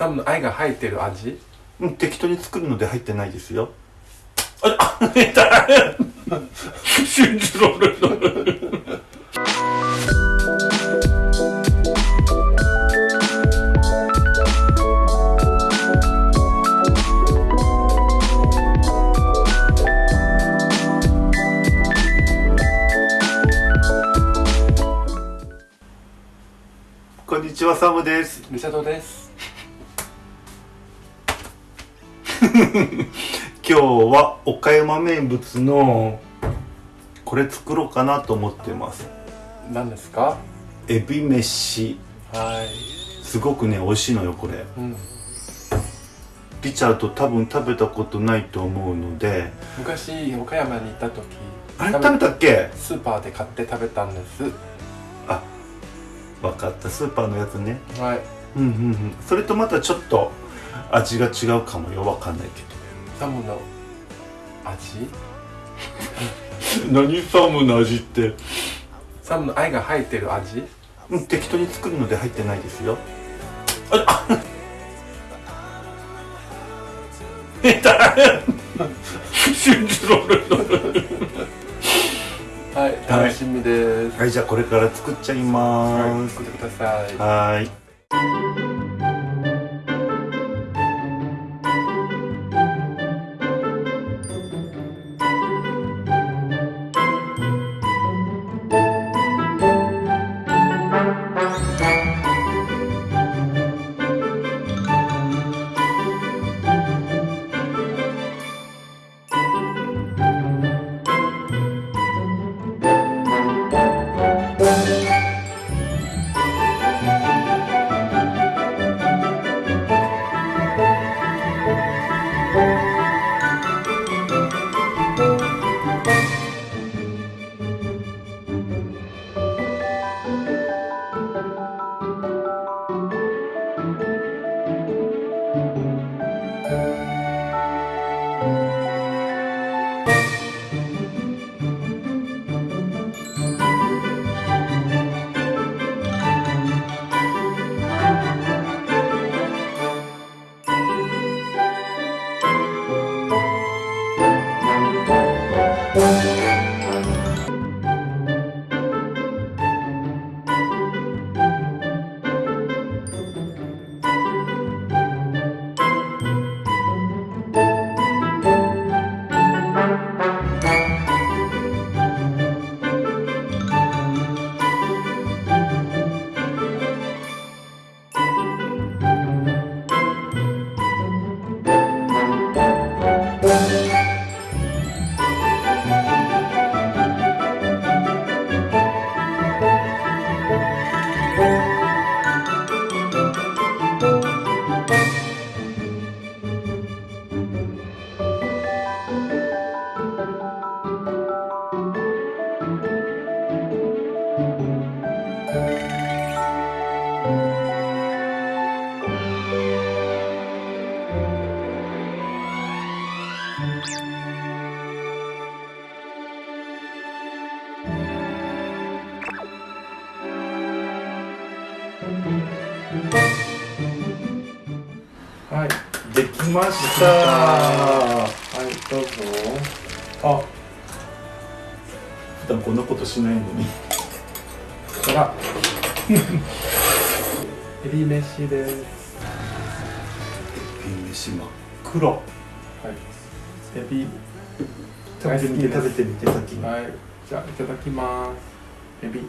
サムの愛が入ってる味？うん適当に作るので入ってないですよ。ああ痛い信じられないこんにちはサムですリサトです 今日は岡山名物のこれ作ろうかなと思ってます。何ですか？エビ飯。はい。すごくね美味しいのよこれ。うん。リチャード多分食べたことないと思うので。昔岡山に行った時あれ？食べたっけ？スーパーで買って食べたんです。あ分かった。スーパーのやつね。はい。うんうんうん。それとまたちょっと味が違うかもよ分かんないけサムの味？ど何？サムの味って。サムの愛が入ってる味？うん適当に作るので入ってないですよ。ああ痛 い信じられないはい。楽しみです。はいじゃあこれから作っちゃいはいます作ってください。はーいはいました。はいどうぞ。あ普段こんなことしないのに。こちら。エビ飯です。エビ飯真っ黒。はい。エビ。食べてみて食べてみて先に。はい。じゃあいただきます。エビ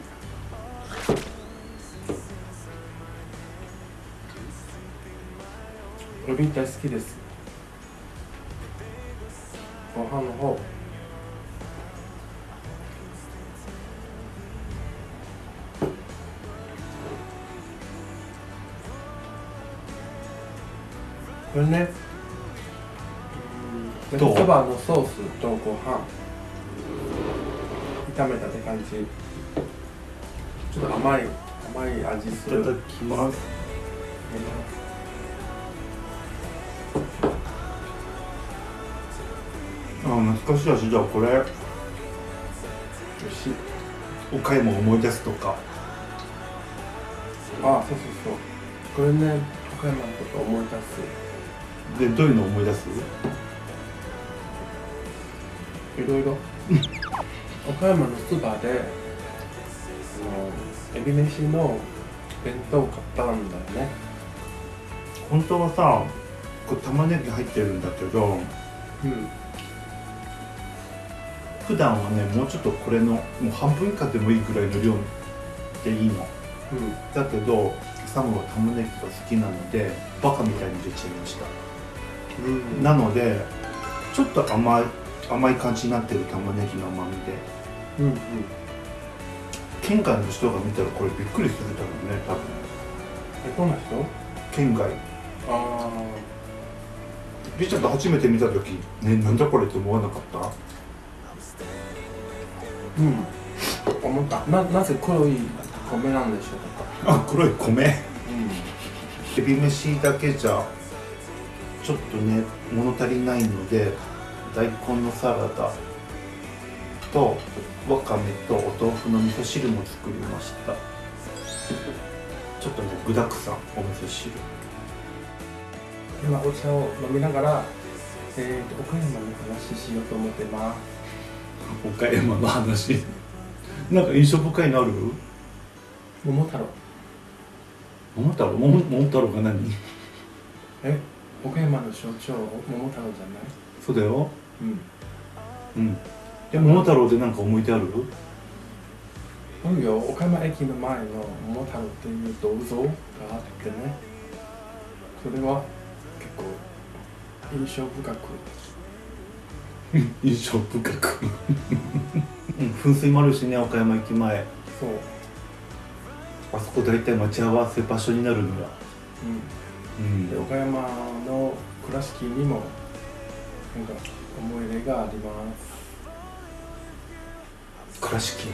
エビ大好きです。ご飯の方。これね。うん。どう？そばのソースとご飯。炒めたって感じ。ちょっと甘い甘い味する。いただきますあ懐かしい味だこれ。美味しい。岡山を思い出すとか。あそうそうそう。これね岡山のことを思い出す。でどういうのを思い出す？いろいろ。岡山のスーパーであのエビ飯の弁当を買ったんだよね。本当はさこれ玉ねぎ入ってるんだけどうん普段はねもうちょっとこれのもう半分以下でもいいぐらいの量でいいの。うん。だけどサムは玉ねぎが好きなのでバカみたいに入れちゃいました。うん。なのでちょっと甘い甘い感じになってる玉ねぎの甘みで。うんうん。県外の人が見たらこれびっくりするだろうね多分。えどんな人？県外。あリチャード初めて見た時ねなんだこれって思わなかった？あうん。思った。ななぜ黒い米なんでしょうか？あ黒い米。うん。エビ飯だけじゃちょっとね物足りないので大根のサラダとわかめとお豆腐の味噌汁も作りました。ちょっとね具だくさんお味噌汁。今お茶を飲みながら、えー、と岡山の話しようと思ってます岡山の話。なんか印象深いのある？桃太郎。桃太郎？桃桃太郎が何？え？岡山の象徴桃太郎じゃない？そうだよ。うん。うん。で桃太郎でなんか思い出ある？あるよ。岡山駅の前の桃太郎っていう銅像があってね。それは結構印象深く 印象深く。うん噴水もあるしね岡山駅前。そう、あそこ大体待ち合わせ場所になるんだう、うん。で岡山の倉敷にもなんか思い出があります。倉敷？ね。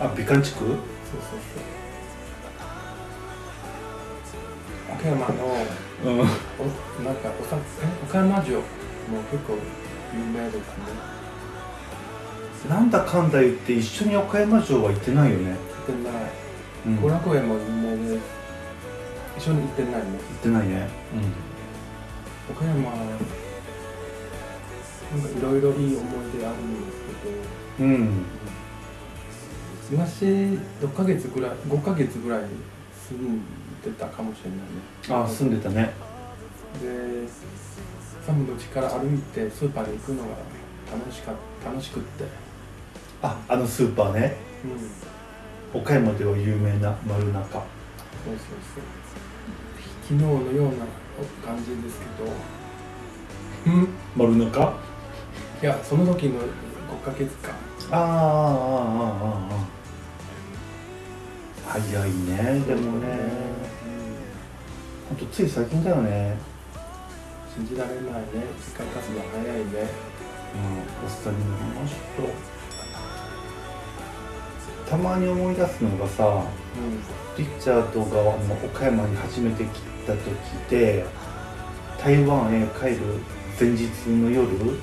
あ美観地区？そうそうそう。岡山のうん。おなんかおさえ岡山城も結構有名ですね。なんだかんだ言って一緒に岡山城は行ってないよね、行ってない。うん、後行楽園も有名です一緒に行ってないね。ってないね。岡山なんかいろいろいい思い出あるんですけど。うん、うん、昔6ヶ月ぐらい5ヶ月ぐらい住んでたかもしれないね。あ住んでたね。でサムの家から歩いてスーパーに行くのが楽しか楽しくって。ああのスーパーね、うん、岡山では有名な丸中。そうそうそう。昨日のような感じですけど。うん丸中？いやその時の5ヶ月間。ああああああ早いねでもね、本当、ほんつい最近だよね。信じられないね時間経つの早いね。うんおっさんになりましたたまに思い出すのがさうリチャードが岡山に初めて来た時で台湾へ帰る前日の夜んうん。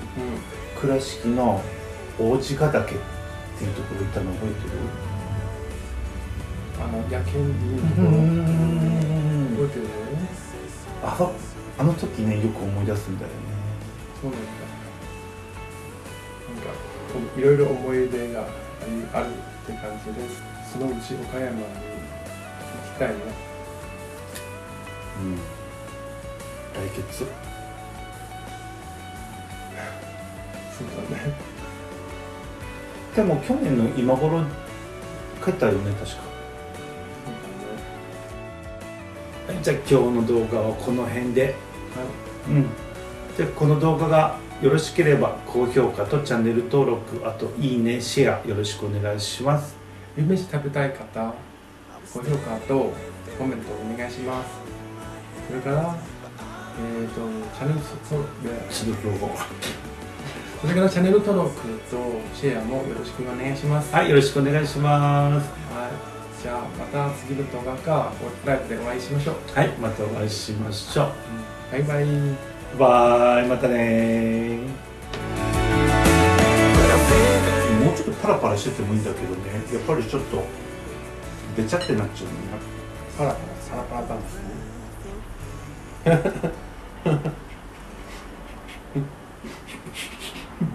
倉敷の王子ヶ岳っていうところ行ったの覚えてる？あの夜景に。覚えてる？あそあの時ねよく思い出すんだよね。そうなんだなんかいろいろ思い出があるって感じですそのうち岡山に行きたいねうん。来月。そうだね。でも去年の今頃帰ったよね確かじゃあ今日の動画はこの辺で。だねうん。でこの動画がよろしければ高評価とチャンネル登録あといいねシェアよろしくお願いします。はい夢飯食べたい方高評価とコメントお願いします。それからえっ、とチャンネル登録それからチャンネル登録とシェアもよろしくお願いします。はいよろしくお願いします。はい、じゃあまた次の動画かライブでお会いしましょう。はいまたお会いしましょうバイバイ。バイまたねもうちょっとパラパラしててもいいんだけどねやっぱりちょっとべちゃってなっちゃうねパラパラ、パラパラダンスね。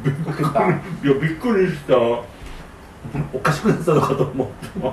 びっくりいやびっくりしたおかしくなったのかと思った